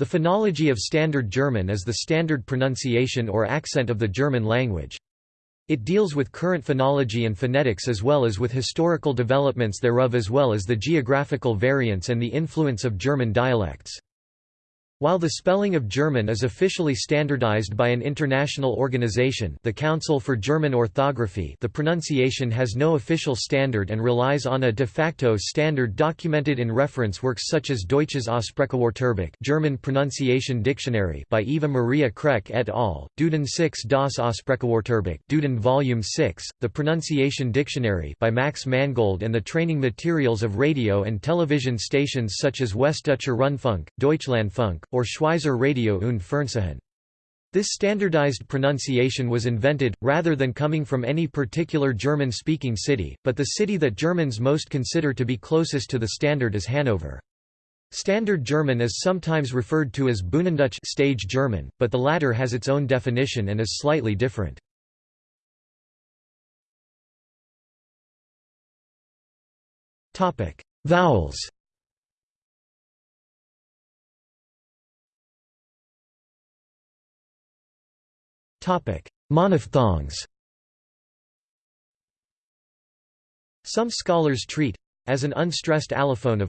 The phonology of Standard German is the standard pronunciation or accent of the German language. It deals with current phonology and phonetics as well as with historical developments thereof as well as the geographical variance and the influence of German dialects. While the spelling of German is officially standardized by an international organization the Council for German Orthography the pronunciation has no official standard and relies on a de facto standard documented in reference works such as Deutsches Aussprachewörterbuch German Pronunciation Dictionary by Eva Maria Krech et al., Duden 6 das Aussprachewörterbuch Duden Volume 6, The Pronunciation Dictionary by Max Mangold and the training materials of radio and television stations such as Westdeutscher Rundfunk, Deutschlandfunk, or Schweizer Radio und Fernsehen. This standardized pronunciation was invented, rather than coming from any particular German-speaking city, but the city that Germans most consider to be closest to the standard is Hanover. Standard German is sometimes referred to as Bühnendeutsch stage German, but the latter has its own definition and is slightly different. Vowels Monophthongs Some scholars treat as an unstressed allophone of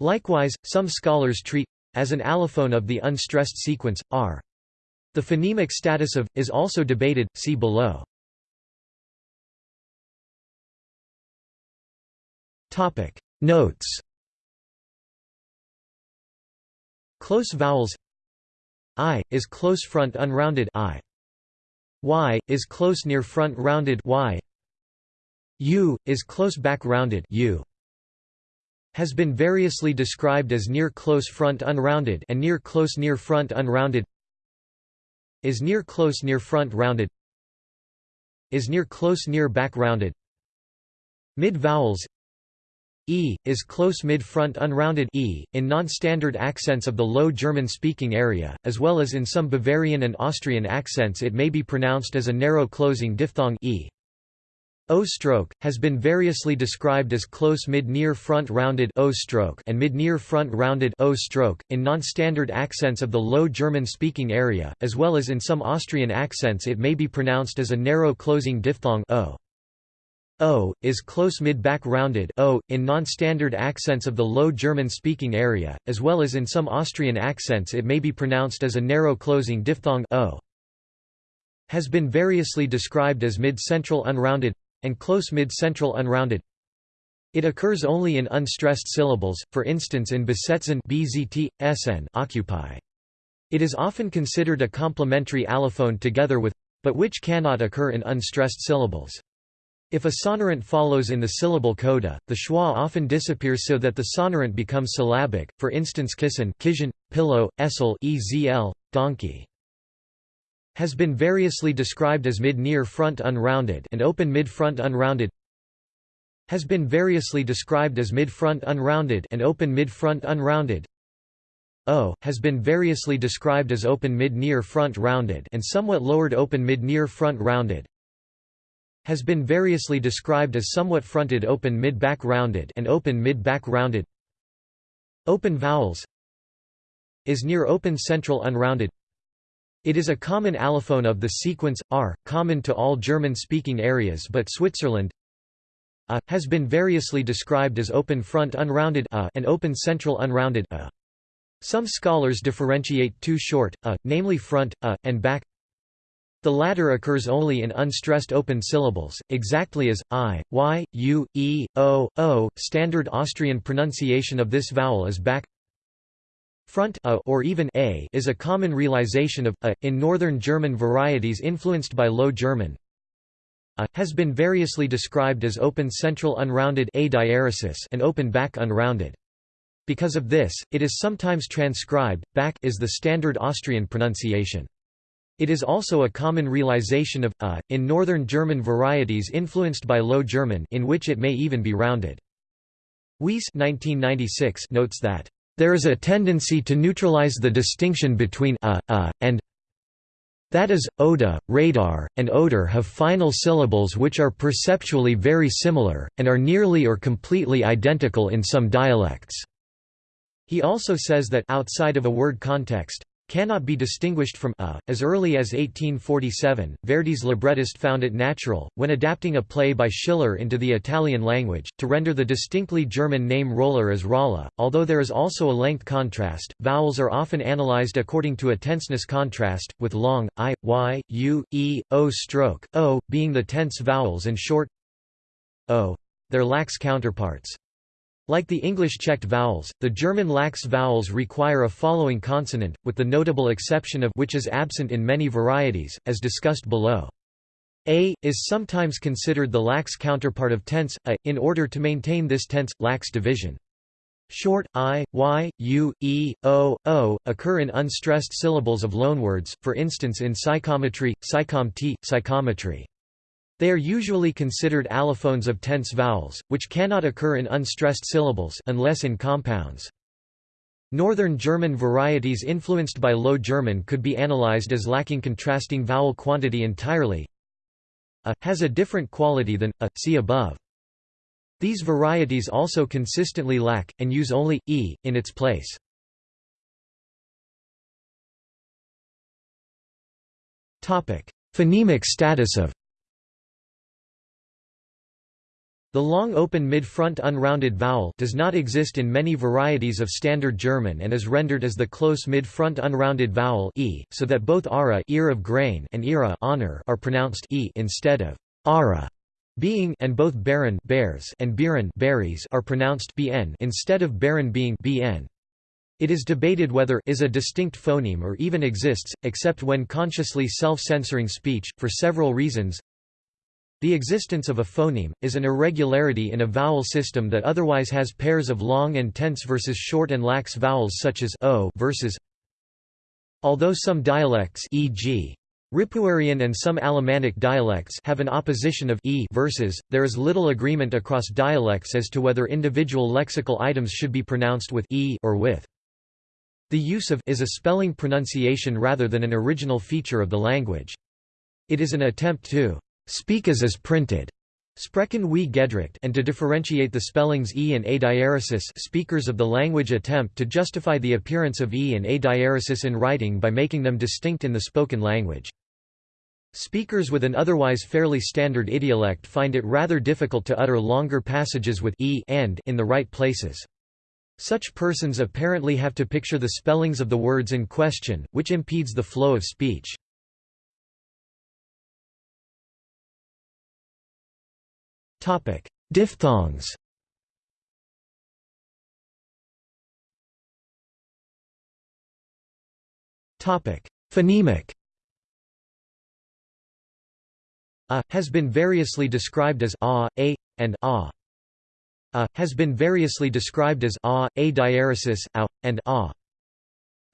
Likewise, some scholars treat as an allophone of the unstressed sequence r. The phonemic status of is also debated. See below. Notes Close vowels I is close front unrounded I. Y is close near front rounded Y. U is close back rounded U. Has been variously described as near close front unrounded and near close near front unrounded. Is near close near front rounded. Is near close near back rounded. Mid vowels E, is close mid-front unrounded e, in non-standard accents of the Low German-speaking area, as well as in some Bavarian and Austrian accents it may be pronounced as a narrow closing diphthong e. O stroke has been variously described as close mid-near front rounded O stroke and mid-near front rounded O stroke in non-standard accents of the Low German-speaking area, as well as in some Austrian accents it may be pronounced as a narrow closing diphthong o. O, is close mid-back rounded o, in non-standard accents of the Low German-speaking area, as well as in some Austrian accents it may be pronounced as a narrow closing diphthong o. Has been variously described as mid-central unrounded and close mid-central unrounded. It occurs only in unstressed syllables, for instance in besetzen bzt, sn occupy. It is often considered a complementary allophone together with but which cannot occur in unstressed syllables. If a sonorant follows in the syllable coda, the schwa often disappears so that the sonorant becomes syllabic, for instance kissen kishin, pillow, esel ezl, donkey. Has been variously described as mid-near front unrounded and open mid-front unrounded has been variously described as mid-front unrounded and open mid-front unrounded O has been variously described as open mid-near front rounded and somewhat lowered open mid-near front rounded has been variously described as somewhat fronted open mid-back rounded and open mid-back rounded Open vowels is near open central unrounded It is a common allophone of the sequence, r, common to all German-speaking areas but Switzerland a, has been variously described as open front unrounded a and open central unrounded a. Some scholars differentiate two short, a, namely front, a, and back the latter occurs only in unstressed open syllables, exactly as i, y, u, e, o, o. Standard Austrian pronunciation of this vowel is back. Front a or even a is a common realization of a in northern German varieties influenced by Low German. A has been variously described as open central unrounded a diaresis and open back unrounded. Because of this, it is sometimes transcribed back is the standard Austrian pronunciation. It is also a common realization of a in northern German varieties influenced by Low German in which it may even be rounded. Weiss 1996 notes that there is a tendency to neutralize the distinction between a, a, and that is, oda, radar, and odor have final syllables which are perceptually very similar, and are nearly or completely identical in some dialects. He also says that outside of a word context, cannot be distinguished from a. As early as 1847, Verdi's librettist found it natural, when adapting a play by Schiller into the Italian language, to render the distinctly German name roller as Rolla. Although there is also a length contrast, vowels are often analyzed according to a tenseness contrast, with long, i, y, u, e, o stroke, o, being the tense vowels and short o, their lax counterparts. Like the English checked vowels, the German lax vowels require a following consonant, with the notable exception of which is absent in many varieties, as discussed below. A, is sometimes considered the lax counterpart of tense, a, in order to maintain this tense-lax division. Short, i, y, u, e, o, o, occur in unstressed syllables of loanwords, for instance in psychometry, psychom t, psychometry. They are usually considered allophones of tense vowels, which cannot occur in unstressed syllables unless in compounds. Northern German varieties influenced by Low German could be analyzed as lacking contrasting vowel quantity entirely. A has a different quality than a, see above. These varieties also consistently lack, and use only, e, in its place. Phonemic status of The long open mid-front unrounded vowel does not exist in many varieties of Standard German and is rendered as the close mid-front unrounded vowel e, so that both ara ear of grain and ira honor are pronounced e instead of ara being and both baron bears and biren berries are pronounced bn instead of baron being bn. It is debated whether is a distinct phoneme or even exists, except when consciously self-censoring speech, for several reasons the existence of a phoneme, is an irregularity in a vowel system that otherwise has pairs of long and tense versus short and lax vowels such as o versus Although some dialects e.g. Ripuarian and some Alemannic dialects have an opposition of e verses, there is little agreement across dialects as to whether individual lexical items should be pronounced with e or with. The use of is a spelling pronunciation rather than an original feature of the language. It is an attempt to speak as is printed. Sprechen wie gedruckt and to differentiate the spellings e and a diaresis speakers of the language attempt to justify the appearance of e and a diaresis in writing by making them distinct in the spoken language. Speakers with an otherwise fairly standard idiolect find it rather difficult to utter longer passages with e and in the right places. Such persons apparently have to picture the spellings of the words in question, which impedes the flow of speech. Diphthongs Topic: Phonemic A has been variously described as a, a, and a. A has been variously described as a, a diaresis, a, and a.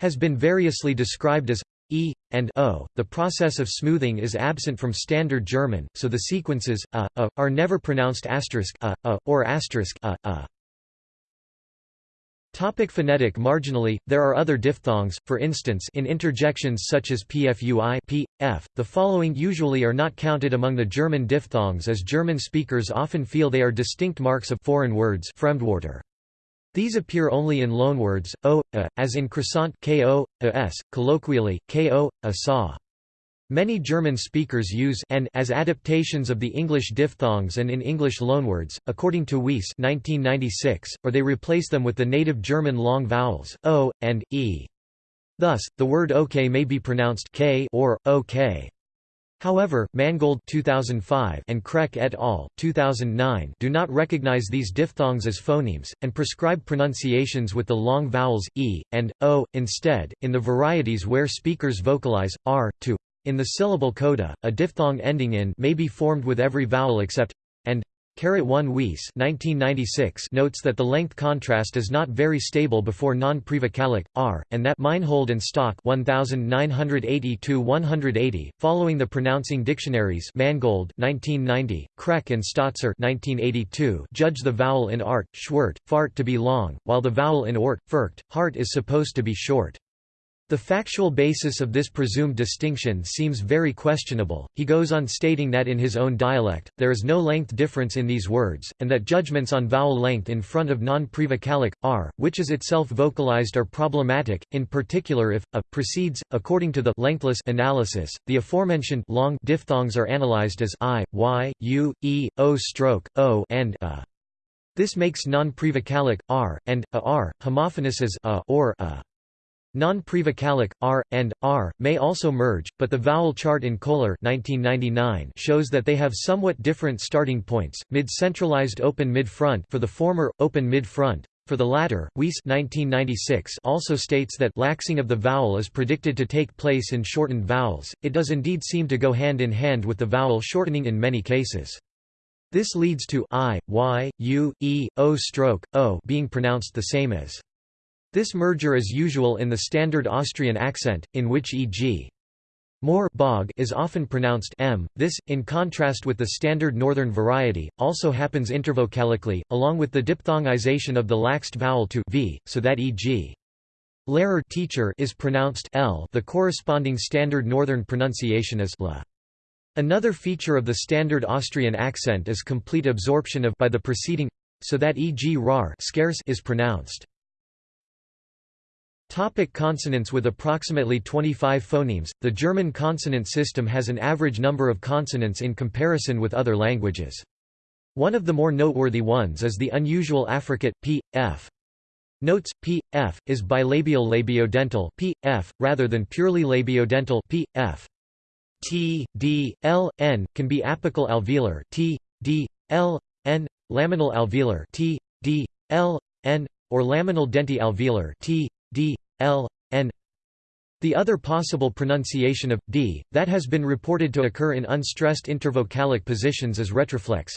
Has been variously described as e, and o. The process of smoothing is absent from Standard German, so the sequences a, a are never pronounced asterisk a, a or asterisk a, a. Topic phonetic Marginally, there are other diphthongs, for instance in interjections such as pfui p, f, the following usually are not counted among the German diphthongs as German speakers often feel they are distinct marks of foreign words Fremdwörter. These appear only in loanwords, o, a, as in croissant ko, as, colloquially, ko, a saw. Many German speakers use n as adaptations of the English diphthongs and in English loanwords, according to Weiss 1996, or they replace them with the native German long vowels, o, and, e. Thus, the word ok may be pronounced k or, ok. However, Mangold 2005 and Krech et al. 2009 do not recognize these diphthongs as phonemes, and prescribe pronunciations with the long vowels, e, and, o, instead, in the varieties where speakers vocalize, r, to. In the syllable coda, a diphthong ending in may be formed with every vowel except, and, 1 Weiss 1996 notes that the length contrast is not very stable before non-prevocalic, r, and that Meinhold and Stock 1980-180, following the pronouncing dictionaries Mangold 1990, Krech and Stötzer 1982 judge the vowel in art, schwert, fart to be long, while the vowel in ort, firkt, hart is supposed to be short. The factual basis of this presumed distinction seems very questionable. He goes on stating that in his own dialect, there is no length difference in these words, and that judgments on vowel length in front of non-prevocalic r, which is itself vocalized, are problematic, in particular if a precedes. According to the lengthless analysis, the aforementioned long diphthongs are analyzed as i, y, u, e, o stroke, o, and a. This makes non-prevocalic r and a r homophonous as a or a. Non-prevocalic, r, and, r, may also merge, but the vowel chart in Kohler 1999 shows that they have somewhat different starting points, mid-centralized open mid-front for the former, open mid-front. For the latter, Weiss 1996 also states that laxing of the vowel is predicted to take place in shortened vowels, it does indeed seem to go hand in hand with the vowel shortening in many cases. This leads to i, y, u, e, o stroke, o being pronounced the same as this merger is usual in the standard Austrian accent, in which e.g. more bog is often pronounced m. This, in contrast with the standard northern variety, also happens intervocalically, along with the diphthongization of the laxed vowel to v, so that e.g. Lehrer teacher is pronounced l. The corresponding standard northern pronunciation is la. Another feature of the standard Austrian accent is complete absorption of by the preceding, so that e.g. rar scarce is pronounced. Topic consonants With approximately 25 phonemes, the German consonant system has an average number of consonants in comparison with other languages. One of the more noteworthy ones is the unusual affricate, p, f. Notes, p, f, is bilabial labiodental p, f, rather than purely labiodental p, f. T, D, L, N, can be apical alveolar T, D, L, N, laminal alveolar T, D, L, N, or laminal denti alveolar T, d, l, n. The other possible pronunciation of d, that has been reported to occur in unstressed intervocalic positions is retroflex.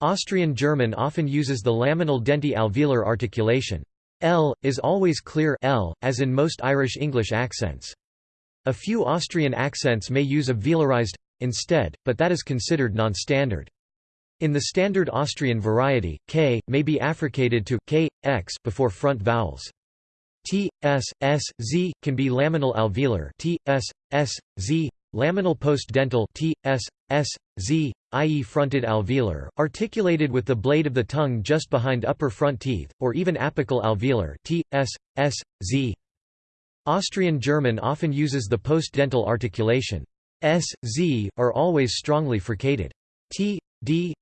Austrian German often uses the laminal denti alveolar articulation. L, is always clear L, as in most Irish English accents. A few Austrian accents may use a velarized instead, but that is considered non-standard. In the standard Austrian variety, k, may be affricated to k, x before front vowels. T, S, S, Z, can be laminal alveolar T, S, S, Z, laminal post-dental T, S, S, Z, i.e. fronted alveolar, articulated with the blade of the tongue just behind upper front teeth, or even apical alveolar T, S, S, Z. Austrian German often uses the post-dental articulation. S, Z, are always strongly fricated. T, D,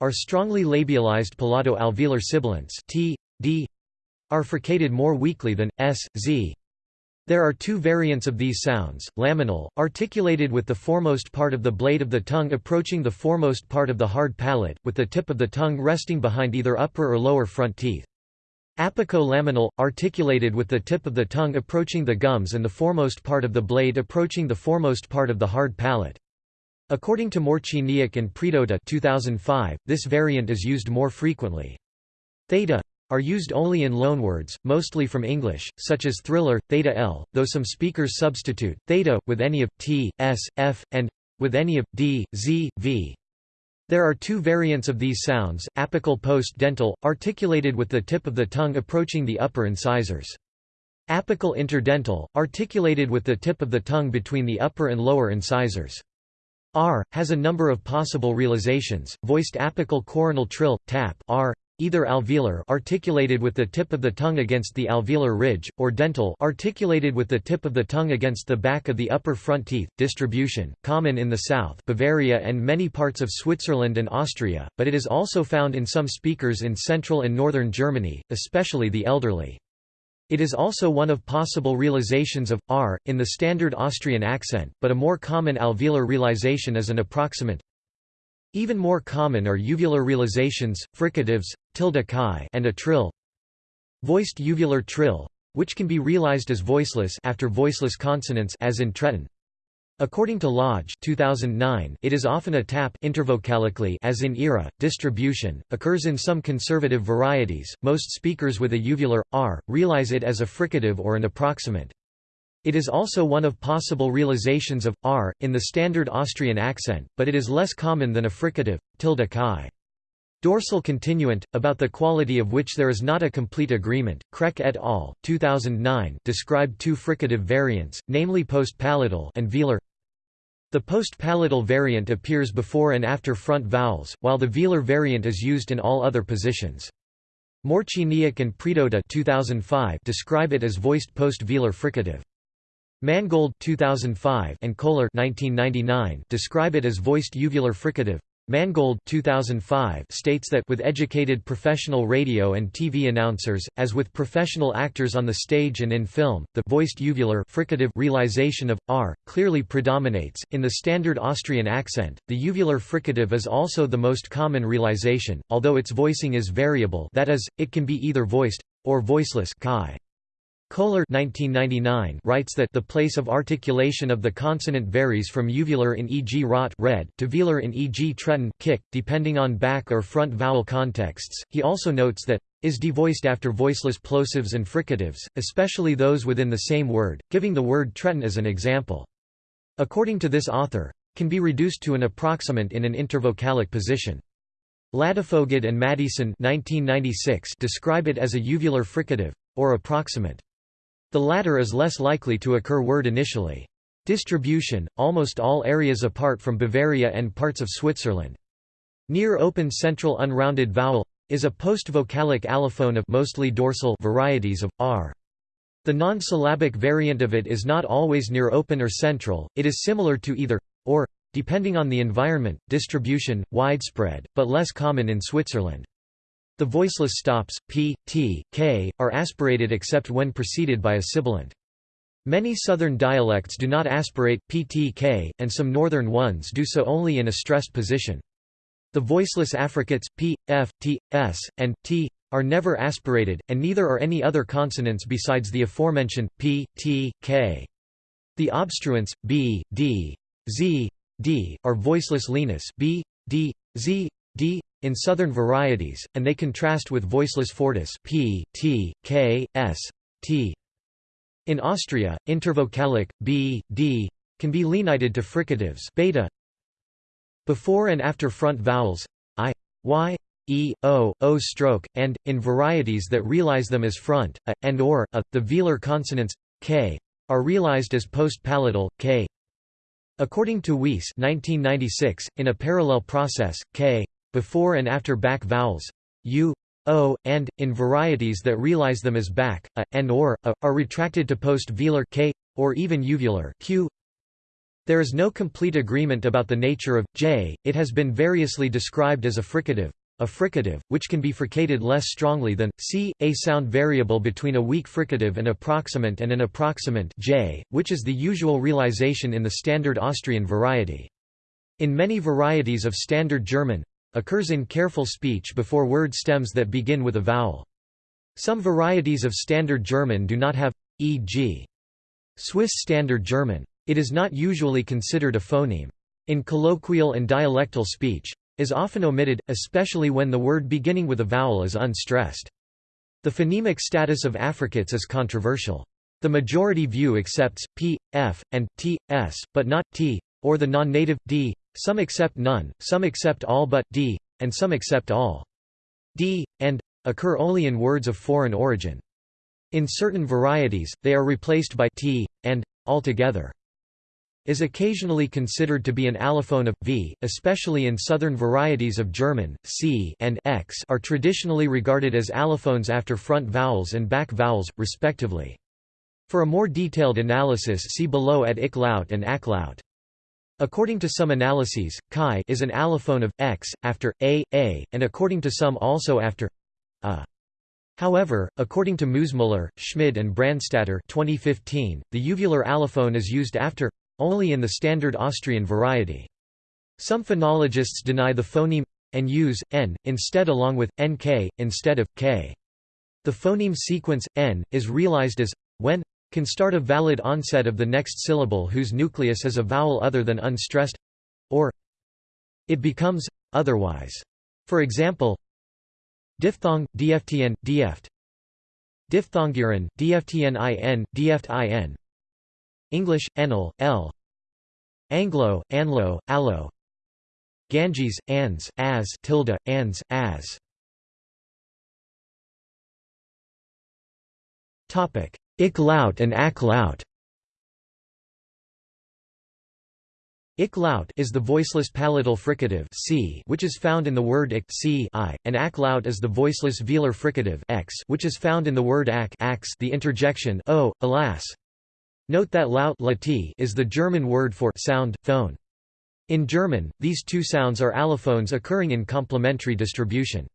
are strongly labialized palato-alveolar sibilants T, D, are fricated more weakly than s, z. There are two variants of these sounds, laminal, articulated with the foremost part of the blade of the tongue approaching the foremost part of the hard palate, with the tip of the tongue resting behind either upper or lower front teeth. Apico-laminal, articulated with the tip of the tongue approaching the gums and the foremost part of the blade approaching the foremost part of the hard palate. According to Morciniec and Predota 2005, this variant is used more frequently. Theta are used only in loanwords, mostly from English, such as thriller, theta l, though some speakers substitute, theta, with any of, t, s, f, and with any of, d, z, v. There are two variants of these sounds, apical post-dental, articulated with the tip of the tongue approaching the upper incisors. Apical interdental, articulated with the tip of the tongue between the upper and lower incisors. R, has a number of possible realizations, voiced apical coronal trill, tap R, either alveolar articulated with the tip of the tongue against the alveolar ridge, or dental articulated with the tip of the tongue against the back of the upper front teeth. Distribution, common in the south Bavaria and many parts of Switzerland and Austria, but it is also found in some speakers in central and northern Germany, especially the elderly. It is also one of possible realizations of r in the standard Austrian accent, but a more common alveolar realization is an approximant even more common are uvular realizations, fricatives, tilde chi and a trill. Voiced uvular trill, which can be realized as voiceless after voiceless consonants as in Treton. According to Lodge 2009, it is often a tap intervocalically as in era. Distribution occurs in some conservative varieties. Most speakers with a uvular r realize it as a fricative or an approximant. It is also one of possible realizations of r in the standard Austrian accent, but it is less common than a fricative tilde chi. Dorsal continuant, about the quality of which there is not a complete agreement. Krech et al. 2009 described two fricative variants, namely postpalatal and velar. The postpalatal variant appears before and after front vowels, while the velar variant is used in all other positions. Morciniec and Predota 2005 describe it as voiced post-velar fricative. Mangold 2005 and Kohler 1999 describe it as voiced uvular fricative. Mangold 2005 states that with educated professional radio and TV announcers, as with professional actors on the stage and in film, the voiced uvular fricative realization of r clearly predominates. In the standard Austrian accent, the uvular fricative is also the most common realization, although its voicing is variable. That is, it can be either voiced or voiceless. Kohler 1999 writes that the place of articulation of the consonant varies from uvular in e.g. rot red to velar in e.g. tretin kick, depending on back or front vowel contexts. He also notes that is devoiced after voiceless plosives and fricatives, especially those within the same word, giving the word tretin as an example. According to this author, can be reduced to an approximant in an intervocalic position. Ladefoged and Maddieson 1996 describe it as a uvular fricative, or approximant. The latter is less likely to occur word initially. Distribution, almost all areas apart from Bavaria and parts of Switzerland. Near open central unrounded vowel is a post-vocalic allophone of mostly dorsal varieties of r. The non-syllabic variant of it is not always near open or central, it is similar to either or depending on the environment, distribution, widespread, but less common in Switzerland. The voiceless stops, p, t, k, are aspirated except when preceded by a sibilant. Many southern dialects do not aspirate p, t, k, and some northern ones do so only in a stressed position. The voiceless affricates, p, f, t, s, and t, are never aspirated, and neither are any other consonants besides the aforementioned p, t, k. The obstruents, b, d, z, d, are voiceless lenis b, d, z, d, in southern varieties, and they contrast with voiceless fortis p, t, k, s, t. In Austria, intervocalic b, d can be lenited to fricatives beta before and after front vowels i, y, e, o, o stroke, and, in varieties that realize them as front, a, and or, a, the velar consonants, k, are realized as post-palatal, k. According to Weiss 1996, in a parallel process, k before and after back vowels u, o, and, in varieties that realize them as back, a, and or, a, are retracted to post-velar k, or even uvular q. There is no complete agreement about the nature of j. It has been variously described as a fricative, a fricative, which can be fricated less strongly than c, a sound variable between a weak fricative and approximant and an approximant j, which is the usual realization in the standard Austrian variety. In many varieties of Standard German, occurs in careful speech before word stems that begin with a vowel. Some varieties of Standard German do not have, e.g. Swiss Standard German. It is not usually considered a phoneme. In colloquial and dialectal speech, is often omitted, especially when the word beginning with a vowel is unstressed. The phonemic status of affricates is controversial. The majority view accepts p, f, and t, s, but not t, or the non-native d, some accept none, some accept all but d, and some accept all. d, and occur only in words of foreign origin. In certain varieties, they are replaced by t, and altogether. Is occasionally considered to be an allophone of v, especially in southern varieties of German. c and x are traditionally regarded as allophones after front vowels and back vowels, respectively. For a more detailed analysis see below at ik laut and ak laut. According to some analyses, chi is an allophone of x, after a, a, and according to some also after a. However, according to Moosmüller, Schmid and Brandstätter 2015, the uvular allophone is used after only in the standard Austrian variety. Some phonologists deny the phoneme and use n instead along with nk instead of k. The phoneme sequence n is realized as when can start a valid onset of the next syllable whose nucleus is a vowel other than unstressed or it becomes otherwise. For example, diphthong, dftn, dft. Diphthongurin, dftnin, dftin. English, enel, l. Anglo, anlo, allo. Ganges, ans, as tilde, ans, as. Ik laut and ak laut Ik laut is the voiceless palatal fricative c, which is found in the word ik c i, and ak laut is the voiceless velar fricative x, which is found in the word ak ax the interjection oh, alas. Note that laut is the German word for sound, phone. In German, these two sounds are allophones occurring in complementary distribution.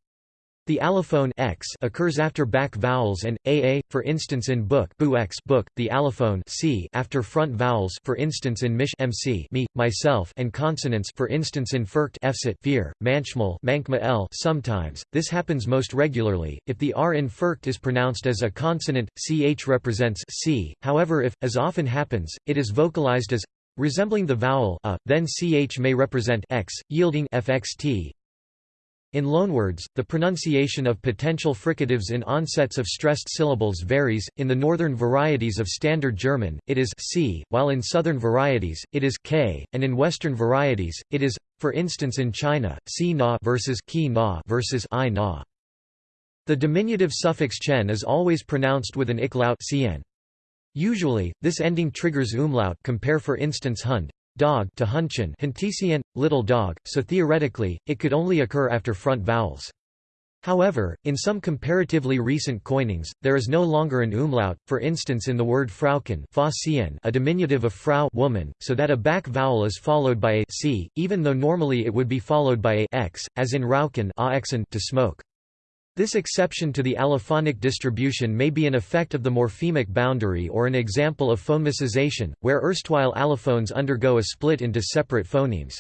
The allophone x occurs after back vowels and aa, for instance in book, bu x book. The allophone c after front vowels, for instance in mish mc me, myself, and consonants, for instance in furcht fsit fear, manchmal mankma l. Sometimes this happens most regularly if the r in furcht is pronounced as a consonant. Ch represents c. However, if, as often happens, it is vocalized as resembling the vowel a, then ch may represent x, yielding fxt. In loanwords, the pronunciation of potential fricatives in onsets of stressed syllables varies. In the northern varieties of Standard German, it is c, while in southern varieties, it is k, and in western varieties, it is, for instance in China, si na versus ki na versus i na. The diminutive suffix chen is always pronounced with an iklaut cn. Usually, this ending triggers umlaut compare for instance hund, dog to Hunchen Huntesian, little dog, so theoretically, it could only occur after front vowels. However, in some comparatively recent coinings, there is no longer an umlaut, for instance in the word Frauchen a diminutive of Frau woman, so that a back vowel is followed by a c, even though normally it would be followed by a x, as in Rauchen to smoke. This exception to the allophonic distribution may be an effect of the morphemic boundary or an example of phonemicization, where erstwhile allophones undergo a split into separate phonemes.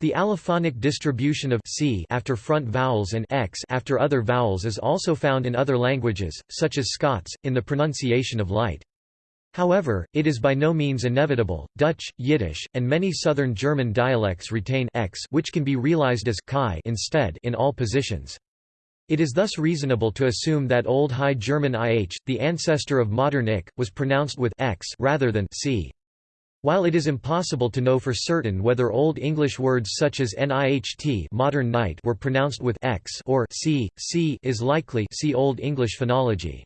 The allophonic distribution of c after front vowels and x after other vowels is also found in other languages, such as Scots, in the pronunciation of light. However, it is by no means inevitable. Dutch, Yiddish, and many southern German dialects retain x which can be realized as chi instead in all positions. It is thus reasonable to assume that Old High German ih, the ancestor of modern ik, was pronounced with x rather than c. While it is impossible to know for certain whether Old English words such as niht modern night were pronounced with x or c, c is likely see Old English phonology.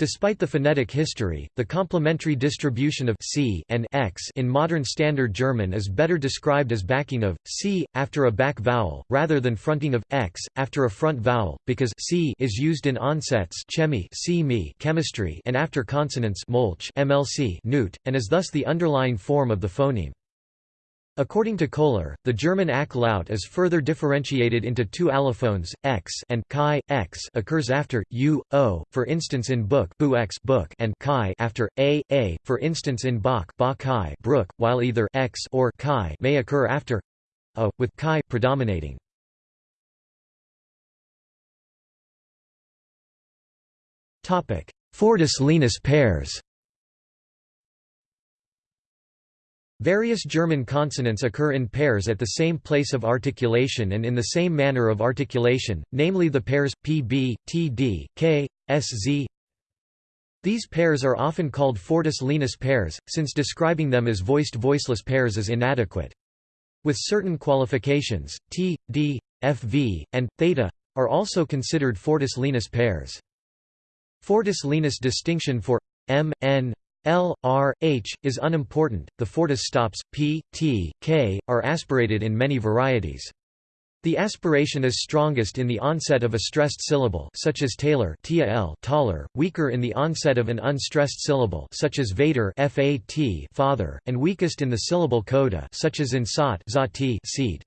Despite the phonetic history, the complementary distribution of c and x in modern Standard German is better described as backing of c after a back vowel rather than fronting of x after a front vowel, because c is used in onsets chemi c chemistry and after consonants molch mlc newt, and is thus the underlying form of the phoneme. According to Kohler, the German ak laut is further differentiated into two allophones, x and chi. x occurs after u, o, for instance in book, bu x book and chi after a, a, for instance in bach, ba chi brook, while either x or chi may occur after a, with chi predominating. Fortis lenis pairs Various German consonants occur in pairs at the same place of articulation and in the same manner of articulation, namely the pairs, pb, td, k, sz. These pairs are often called fortis lenis pairs, since describing them as voiced-voiceless pairs is inadequate. With certain qualifications, t, d, fv, and theta are also considered fortis lenis pairs. Fortis lenis distinction for m, n, L, R, H, is unimportant, the fortis stops, P, T, K, are aspirated in many varieties. The aspiration is strongest in the onset of a stressed syllable such as Taylor taller, weaker in the onset of an unstressed syllable such as Vader fat, father, and weakest in the syllable coda such as in sot seed.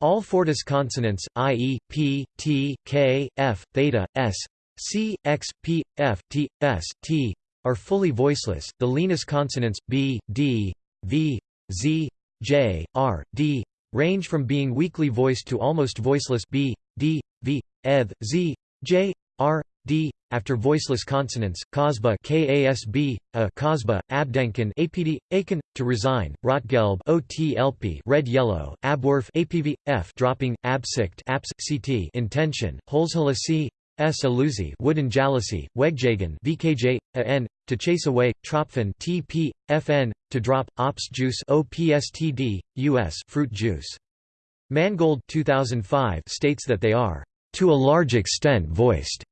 All fortis consonants, i.e., p, t, k, f, theta, s, c, x, p, f, t, s, t, are fully voiceless. The lenis consonants b, d, v, z, j, r, d range from being weakly voiced to almost voiceless b, d, v, eth, z, j, r, d. After voiceless consonants, kasba kasb, a kasba, abdenken apd, aken, to resign, rotgelb otlp, red yellow, abwerf apv, f dropping, absicht abs, ct intention, holzhalasi, S. Aluzi wooden jalousie, Wegjagen VKJ, AN, to chase away, Tropfen TP, FN, to drop, Ops juice OPSTD, US fruit juice. Mangold 2005 states that they are, "...to a large extent voiced."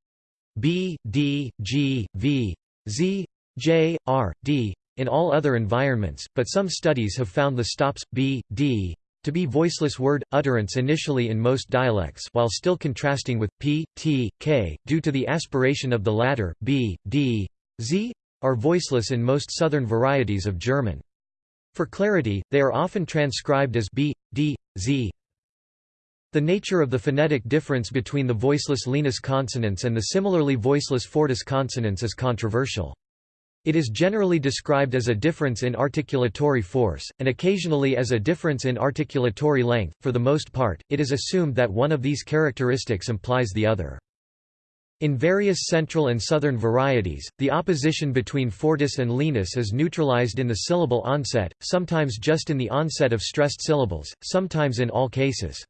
B, D, G, V, Z, J, R, D, in all other environments, but some studies have found the stops, B, D, to be voiceless word, utterance initially in most dialects while still contrasting with p, t, k, due to the aspiration of the latter, b, d, z, are voiceless in most southern varieties of German. For clarity, they are often transcribed as b, d, z. The nature of the phonetic difference between the voiceless lenis consonants and the similarly voiceless fortis consonants is controversial. It is generally described as a difference in articulatory force, and occasionally as a difference in articulatory length. For the most part, it is assumed that one of these characteristics implies the other. In various central and southern varieties, the opposition between fortis and lenis is neutralized in the syllable onset, sometimes just in the onset of stressed syllables, sometimes in all cases.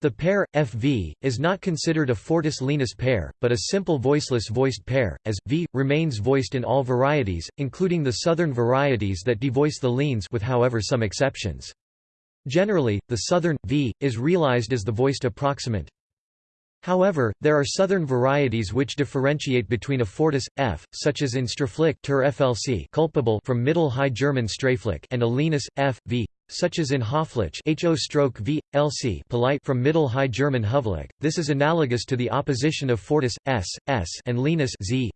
The pair, FV, is not considered a fortis-lenis pair, but a simple voiceless voiced pair, as, V, remains voiced in all varieties, including the southern varieties that devoice the leans with however some exceptions. Generally, the southern, V, is realized as the voiced approximant. However, there are southern varieties which differentiate between a fortis, F, such as in Straflick culpable from Middle High German Straflick and a lenis, F, V, such as in Hofflich ho polite from Middle High German Hovlich. This is analogous to the opposition of fortis, s, s and lenis z.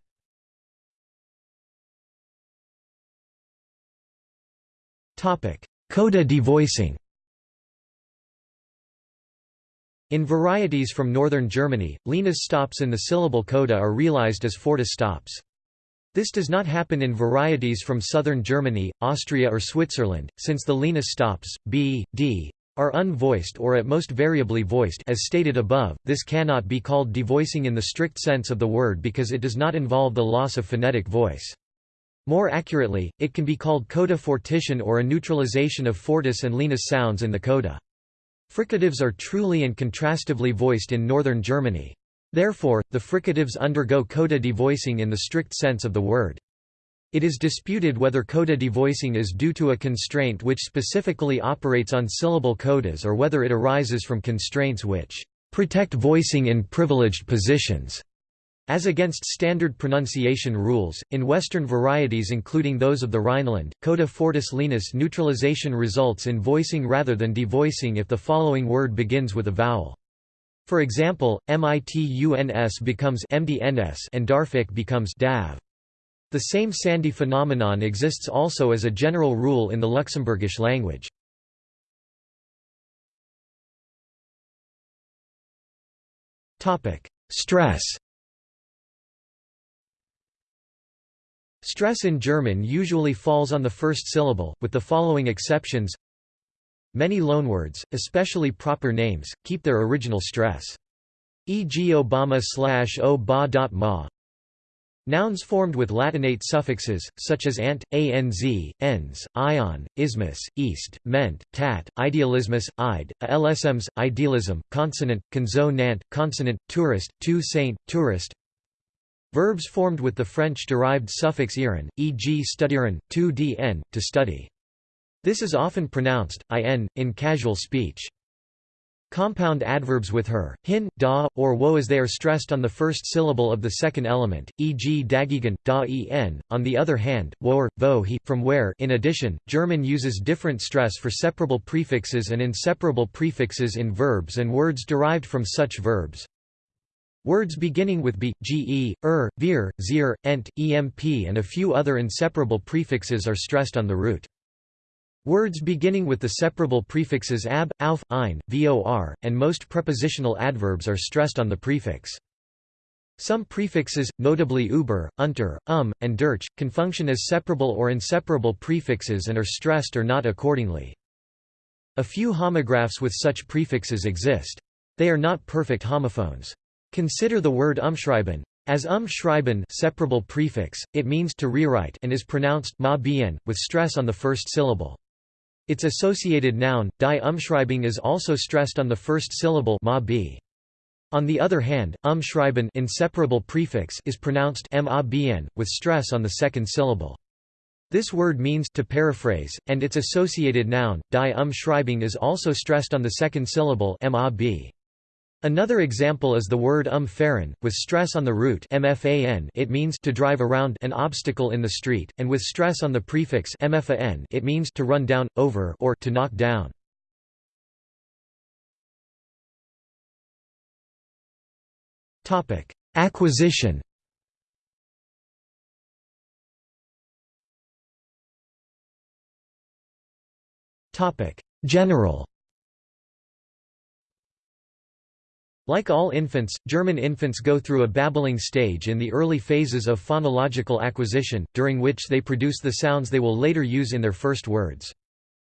Coda devoicing In varieties from northern Germany, lenis stops in the syllable coda are realized as fortis stops. This does not happen in varieties from southern Germany, Austria or Switzerland, since the lenis stops, b, d, are unvoiced or at most variably voiced as stated above, this cannot be called devoicing in the strict sense of the word because it does not involve the loss of phonetic voice. More accurately, it can be called coda fortition or a neutralization of fortis and lenis sounds in the coda. Fricatives are truly and contrastively voiced in northern Germany. Therefore, the fricatives undergo coda devoicing in the strict sense of the word. It is disputed whether coda devoicing is due to a constraint which specifically operates on syllable codas or whether it arises from constraints which protect voicing in privileged positions. As against standard pronunciation rules, in Western varieties including those of the Rhineland, coda fortis lenis neutralization results in voicing rather than devoicing if the following word begins with a vowel. For example, mituns becomes mdns and darfik becomes dav. The same sandhi phenomenon exists also as a general rule in the Luxembourgish language. Stress Stress in German usually falls on the first syllable, with the following exceptions Many loanwords, especially proper names, keep their original stress. E.g. Obama slash ba.ma. Nouns formed with Latinate suffixes, such as ant, anz, ens, ion, ismus, east, ment, tat, idealismus, ide, lsms, idealism, consonant, conzo nant, consonant, tourist, tu saint, tourist. Verbs formed with the French-derived suffix iren, e.g. studieren, tu dn, to study. This is often pronounced, in, in casual speech. Compound adverbs with her, hin, da, or wo as they are stressed on the first syllable of the second element, e.g. dagigen, da en. On the other hand, wo or, vo he, from where in addition, German uses different stress for separable prefixes and inseparable prefixes in verbs and words derived from such verbs. Words beginning with b, ge, er, vir, zir, ent, emp and a few other inseparable prefixes are stressed on the root. Words beginning with the separable prefixes ab, auf, ein, vor, and most prepositional adverbs are stressed on the prefix. Some prefixes, notably über, unter, um, and durch, can function as separable or inseparable prefixes and are stressed or not accordingly. A few homographs with such prefixes exist. They are not perfect homophones. Consider the word umschreiben. As umschreiben separable prefix, it means to rewrite and is pronounced ma bien, with stress on the first syllable. Its associated noun, die Umschreibung is also stressed on the first syllable ma b. On the other hand, umschreiben inseparable prefix is pronounced ma bien, with stress on the second syllable. This word means to paraphrase, and its associated noun, die umschreibung is also stressed on the second syllable mab. Another example is the word umfahren, with stress on the root mfan it means to drive around an obstacle in the street, and with stress on the prefix mfan it means to run down, over or to knock down. Acquisition. General Like all infants, German infants go through a babbling stage in the early phases of phonological acquisition, during which they produce the sounds they will later use in their first words.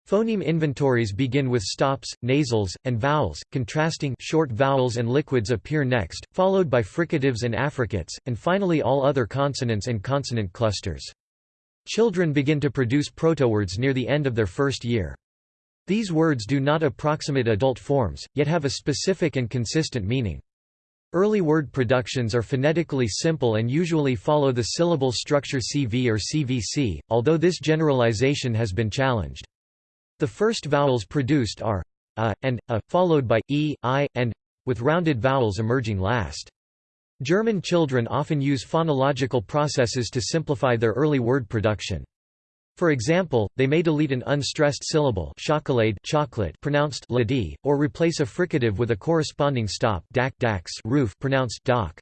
Phoneme inventories begin with stops, nasals, and vowels, contrasting short vowels and liquids appear next, followed by fricatives and affricates, and finally all other consonants and consonant clusters. Children begin to produce protowords near the end of their first year. These words do not approximate adult forms, yet have a specific and consistent meaning. Early word productions are phonetically simple and usually follow the syllable structure CV or CVC, although this generalization has been challenged. The first vowels produced are a and a, followed by e, i, and with rounded vowels emerging last. German children often use phonological processes to simplify their early word production. For example, they may delete an unstressed syllable chocolate, chocolate pronounced ladi, or replace a fricative with a corresponding stop dak, dax, roof pronounced doc.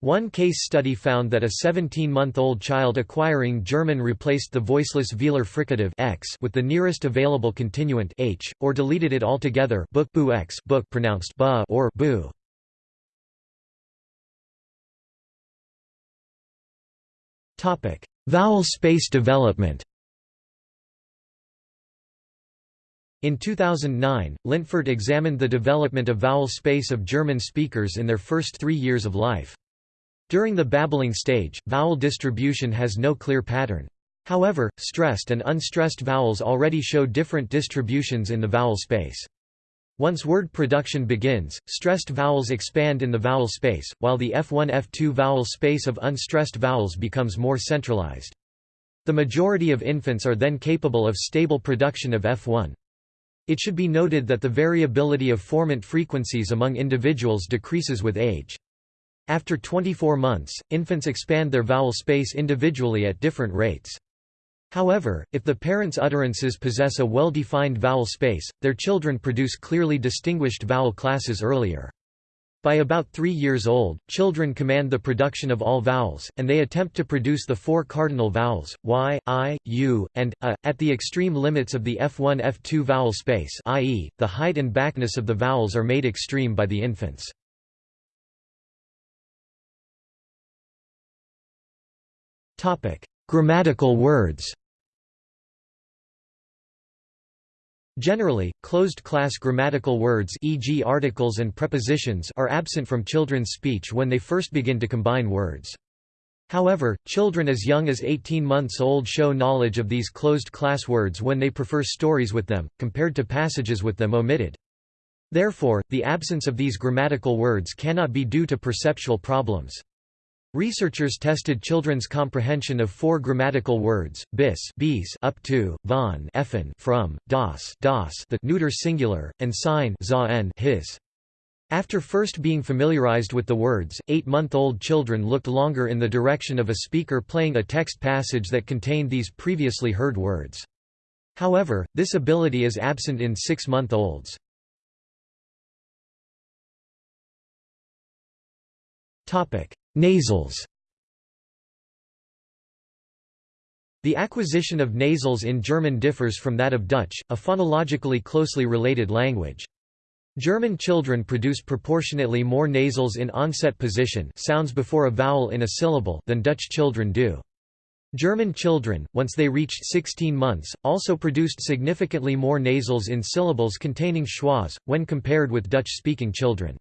One case study found that a 17-month-old child acquiring German replaced the voiceless velar fricative x with the nearest available continuant h, or deleted it altogether book boo x book pronounced ba or boo. Vowel space development In 2009, Lintfert examined the development of vowel space of German speakers in their first three years of life. During the babbling stage, vowel distribution has no clear pattern. However, stressed and unstressed vowels already show different distributions in the vowel space. Once word production begins, stressed vowels expand in the vowel space, while the F1-F2 vowel space of unstressed vowels becomes more centralized. The majority of infants are then capable of stable production of F1. It should be noted that the variability of formant frequencies among individuals decreases with age. After 24 months, infants expand their vowel space individually at different rates. However, if the parents' utterances possess a well-defined vowel space, their children produce clearly distinguished vowel classes earlier. By about three years old, children command the production of all vowels, and they attempt to produce the four cardinal vowels, y, i, u, and a, at the extreme limits of the F1-F2 vowel space i.e., the height and backness of the vowels are made extreme by the infants. Grammatical words Generally, closed-class grammatical words e.g. articles and prepositions are absent from children's speech when they first begin to combine words. However, children as young as 18 months old show knowledge of these closed-class words when they prefer stories with them, compared to passages with them omitted. Therefore, the absence of these grammatical words cannot be due to perceptual problems. Researchers tested children's comprehension of four grammatical words: bis, bis up to, von, effen, from, das, das, the neuter singular, and sein, za his. After first being familiarized with the words, eight-month-old children looked longer in the direction of a speaker playing a text passage that contained these previously heard words. However, this ability is absent in six-month-olds. Topic: Nasals The acquisition of nasals in German differs from that of Dutch, a phonologically closely related language. German children produce proportionately more nasals in onset position sounds before a vowel in a syllable than Dutch children do. German children, once they reached 16 months, also produced significantly more nasals in syllables containing schwas, when compared with Dutch-speaking children.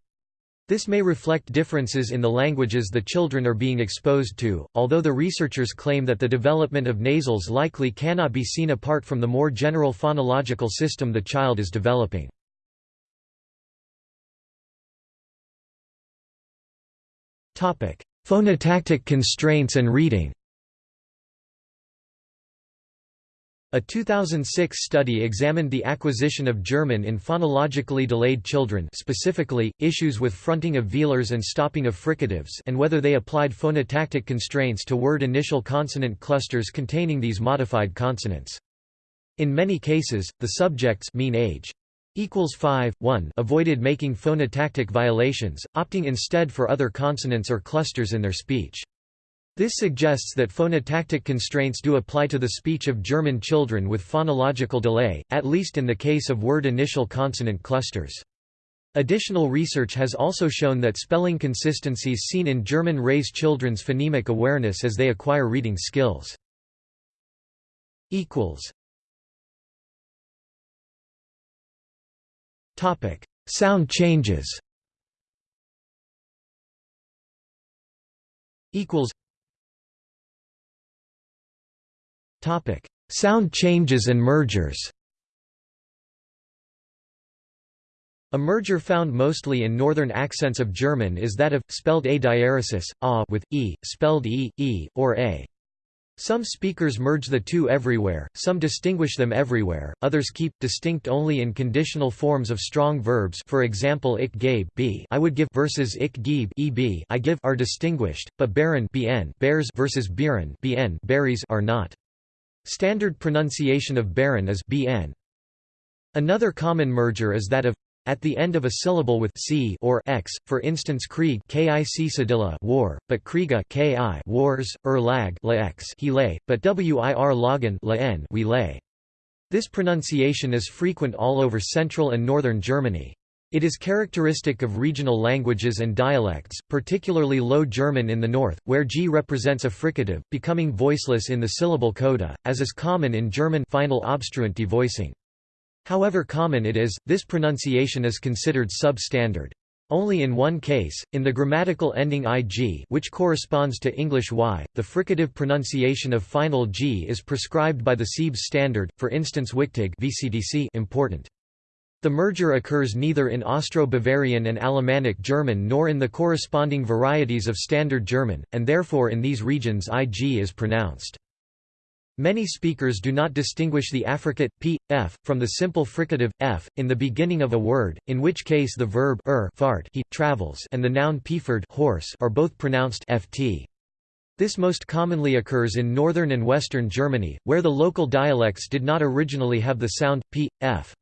This may reflect differences in the languages the children are being exposed to, although the researchers claim that the development of nasals likely cannot be seen apart from the more general phonological system the child is developing. Phonotactic constraints and reading A 2006 study examined the acquisition of German in phonologically delayed children specifically, issues with fronting of velars and stopping of fricatives and whether they applied phonotactic constraints to word initial consonant clusters containing these modified consonants. In many cases, the subjects mean age equals 5, 1 avoided making phonotactic violations, opting instead for other consonants or clusters in their speech. This suggests that phonotactic constraints do apply to the speech of German children with phonological delay, at least in the case of word initial consonant clusters. Additional research has also shown that spelling consistencies seen in German raise children's phonemic awareness as they acquire reading skills. Sound changes Topic: Sound changes and mergers. A merger found mostly in northern accents of German is that of spelled a diaresis, a with e, spelled e, e, or a. Some speakers merge the two everywhere, some distinguish them everywhere, others keep distinct only in conditional forms of strong verbs for example ich gebe b I would give versus ich gebe eb I give are distinguished, but baren bn bears versus bieren bn berries are not. Standard pronunciation of Baron is bn. Another common merger is that of at the end of a syllable with c or x, for instance Krieg kic cedilla war, but Kriega ki wars, er lag he lay, but wir lagen la n we lay. This pronunciation is frequent all over central and northern Germany. It is characteristic of regional languages and dialects, particularly Low German in the north, where g represents a fricative, becoming voiceless in the syllable coda, as is common in German final obstruent devoicing. However common it is, this pronunciation is considered substandard. Only in one case, in the grammatical ending ig which corresponds to English y, the fricative pronunciation of final g is prescribed by the Siebs standard, for instance Wichtig VCDC important. The merger occurs neither in Austro-Bavarian and Alemannic German nor in the corresponding varieties of Standard German, and therefore in these regions ig is pronounced. Many speakers do not distinguish the affricate p, f, from the simple fricative, f, in the beginning of a word, in which case the verb er fart he travels and the noun pferd horse are both pronounced ft. This most commonly occurs in northern and western Germany, where the local dialects did not originally have the sound p, f.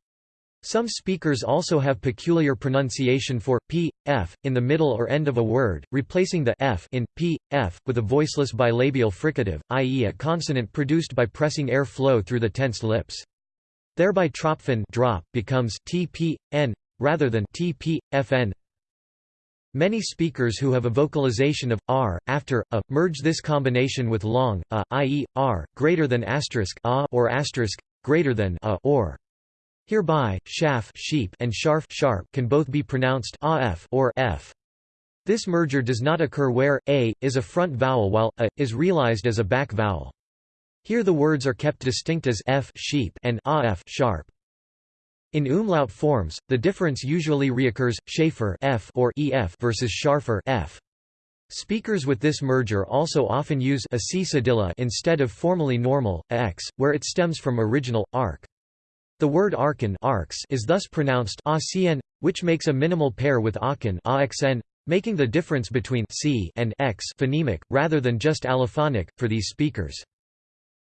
Some speakers also have peculiar pronunciation for p, f, in the middle or end of a word, replacing the f in p, f, with a voiceless bilabial fricative, i.e. a consonant produced by pressing air flow through the tensed lips. Thereby tropfen drop becomes tpn rather than tp, fn. Many speakers who have a vocalization of r after a merge this combination with long a, i.e. r greater than asterisk a or asterisk greater than a or. Hereby, shaf sheep and sharf sharp can both be pronounced af or f. This merger does not occur where a is a front vowel while a is realized as a back vowel. Here the words are kept distinct as f sheep and af sharp. In umlaut forms, the difference usually reoccurs schafer f or ef versus scharfer f. Speakers with this merger also often use a c instead of formally normal x, where it stems from original arc. The word arkan is thus pronounced which makes a minimal pair with akan making the difference between c and x phonemic, rather than just allophonic, for these speakers.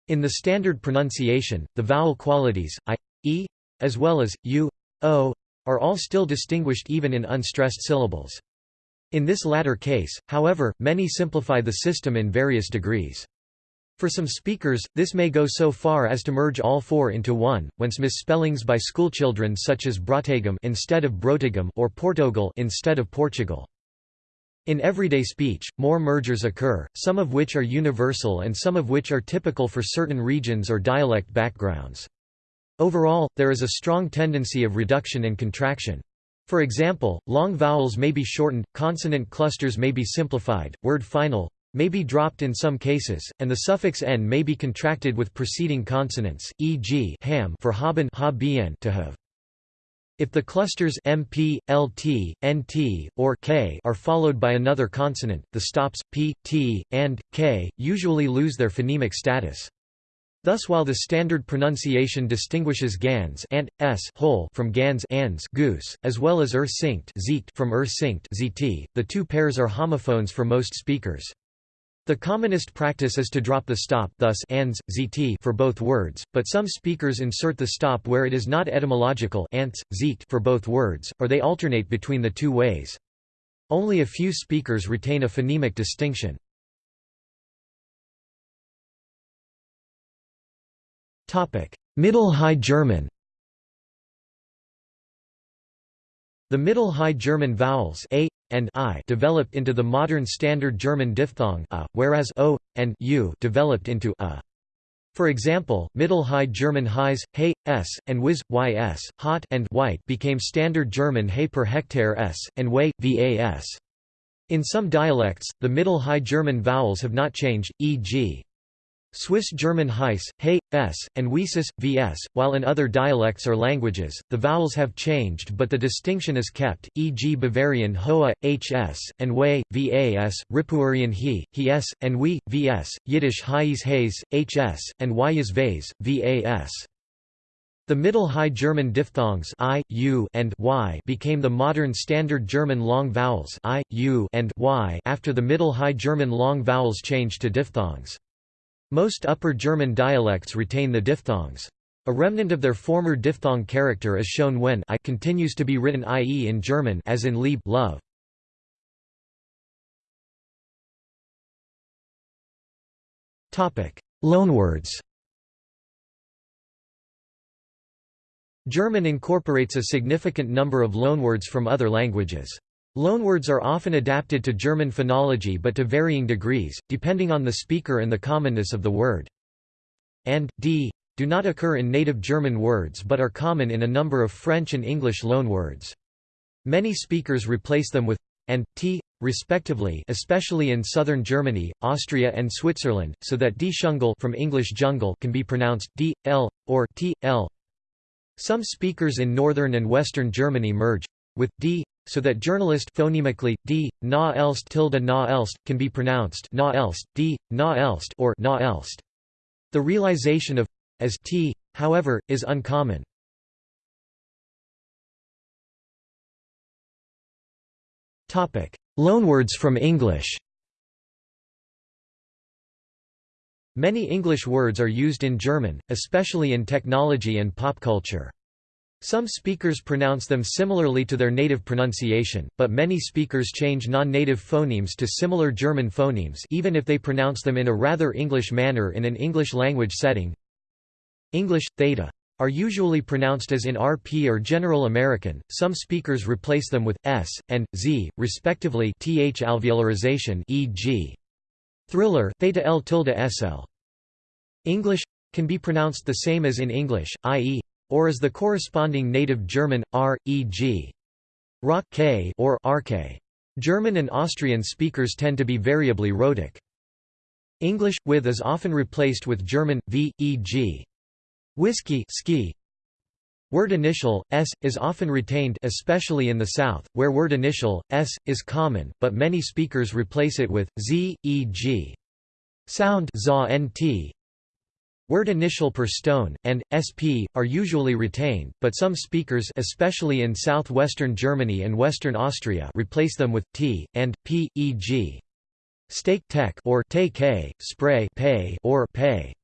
In the standard pronunciation, the vowel qualities, i, e, as well as, u, o, are all still distinguished even in unstressed syllables. In this latter case, however, many simplify the system in various degrees. For some speakers, this may go so far as to merge all four into one, whence misspellings by schoolchildren such as Brotagam instead of Brotagam or Portugal instead of Portugal. In everyday speech, more mergers occur, some of which are universal and some of which are typical for certain regions or dialect backgrounds. Overall, there is a strong tendency of reduction and contraction. For example, long vowels may be shortened, consonant clusters may be simplified, word final, may be dropped in some cases, and the suffix n may be contracted with preceding consonants, e.g. ham for haben ha to have. If the clusters mp, lt, nt, or k are followed by another consonant, the stops p, t, and k usually lose their phonemic status. Thus while the standard pronunciation distinguishes Gans ant, s whole from Gans ans goose, as well as ur synct from synct zt, the two pairs are homophones for most speakers. The commonest practice is to drop the stop thus ans, zt for both words, but some speakers insert the stop where it is not etymological ants, zit for both words, or they alternate between the two ways. Only a few speakers retain a phonemic distinction. Middle High German The Middle High German vowels a and i developed into the modern Standard German diphthong a, whereas o and u developed into a. For example, Middle High German highs, he, s, and whiz, ys, hot and white became Standard German he per hectare s, and way, vas. In some dialects, the Middle High German vowels have not changed, e.g. Swiss German Heiss, He, S, and Wiesis, Vs, while in other dialects or languages, the vowels have changed but the distinction is kept, e.g. Bavarian Hoa, Hs, and Way, Vas, Ripuarian He, Hes, and We, Vs, Yiddish Hayes Hayes, Hs, and Wyes Vase, Vas. The Middle High German diphthongs i, u, and y became the modern Standard German long vowels i, u, and y after the Middle High German long vowels changed to diphthongs. Most Upper German dialects retain the diphthongs. A remnant of their former diphthong character is shown when I continues to be written ie in German as in lieb love. Topic: Loanwords. German incorporates a significant number of loanwords from other languages. Loanwords are often adapted to German phonology but to varying degrees, depending on the speaker and the commonness of the word. And, d do not occur in native German words but are common in a number of French and English loanwords. Many speakers replace them with and t, respectively especially in southern Germany, Austria and Switzerland, so that d from English jungle can be pronounced d, l, or t, l. Some speakers in northern and western Germany merge with d so that journalist phonemically d na elst tilde na elst can be pronounced na elst d na elst or na elst. The realization of as t, however, is uncommon. Topic: Loanwords from English. Many English words are used in German, especially in technology and pop culture. Some speakers pronounce them similarly to their native pronunciation, but many speakers change non-native phonemes to similar German phonemes even if they pronounce them in a rather English manner in an English language setting. English, theta are usually pronounced as in RP or General American, some speakers replace them with s, and z, respectively th alveolarization e.g. thriller theta l tilde sl. English can be pronounced the same as in English, i.e or as the corresponding native German, r, e.g. rock k or rk. German and Austrian speakers tend to be variably rhotic. English, with is often replaced with German, v, e.g. whiskey ski. Word initial, s, is often retained especially in the South, where word initial, s, is common, but many speakers replace it with, z, e.g. sound za nt, Word initial per stone, and, sp, are usually retained, but some speakers especially in southwestern Germany and western Austria replace them with, t, and, p, e.g. steak tech or te spray pay or pay.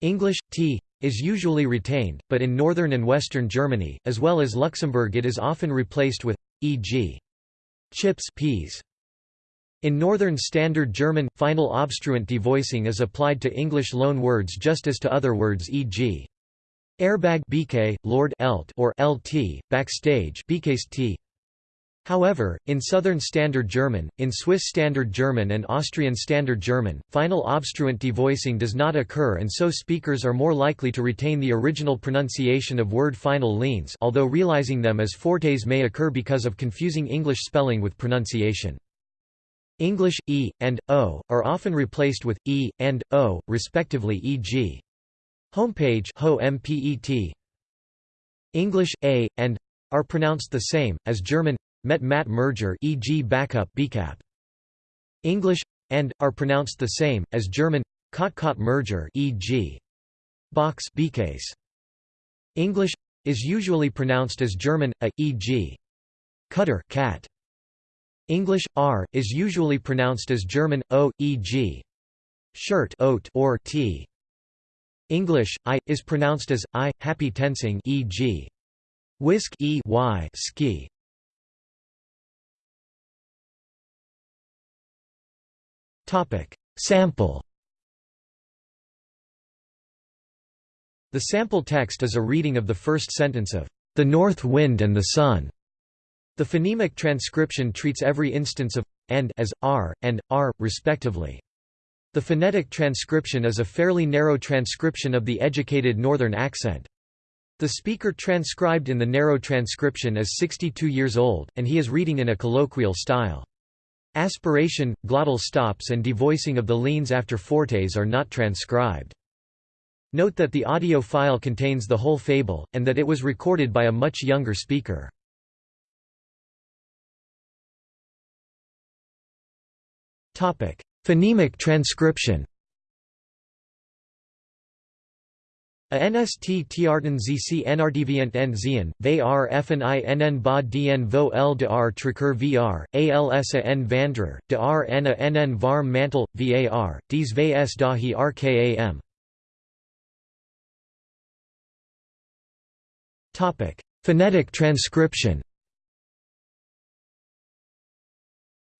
English, t, is usually retained, but in northern and western Germany, as well as Luxembourg it is often replaced with, e.g. chips peas. In Northern Standard German, final obstruent devoicing is applied to English loan words just as to other words e.g. airbag BK, Lord Elt or LT, backstage t. However, in Southern Standard German, in Swiss Standard German and Austrian Standard German, final obstruent devoicing does not occur and so speakers are more likely to retain the original pronunciation of word final leans although realizing them as fortes may occur because of confusing English spelling with pronunciation. English, e, and, o, are often replaced with, e, and, o, respectively e.g. Homepage ho mpet. English, a, and, are pronounced the same, as German, met mat merger e.g. backup bcap. English, and, are pronounced the same, as German, kot kot merger e.g. box case. English is usually pronounced as German a, e.g. cutter cat. English r is usually pronounced as German o, e.g. shirt oat or t. English i is pronounced as i, happy tensing, e.g. whisk e y ski. Topic sample. The sample text is a reading of the first sentence of the north wind and the sun. The phonemic transcription treats every instance of and as r and r respectively. The phonetic transcription is a fairly narrow transcription of the educated northern accent. The speaker transcribed in the narrow transcription is 62 years old, and he is reading in a colloquial style. Aspiration, glottal stops and devoicing of the leans after fortes are not transcribed. Note that the audio file contains the whole fable, and that it was recorded by a much younger speaker. Phonemic transcription A NST Tiarten ZC NRDVient N Zien, VAR FN I NN Ba DN Vo L de R Tricur VR, ALS A N Vandrer, de R N A NN Varm Mantel, VAR, Dies VS Dahi RKAM. Phonetic transcription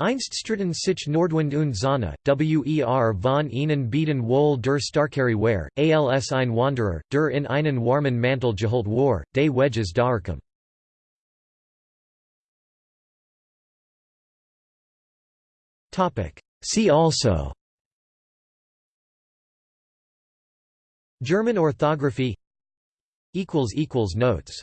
Einststritten sich Nordwind und Sonne, wer von ihnen bieten wohl der Starkere Ware, als ein Wanderer, der in einen warmen Mantel geholt war, des Wedges Dauerkum. See also. German orthography. Notes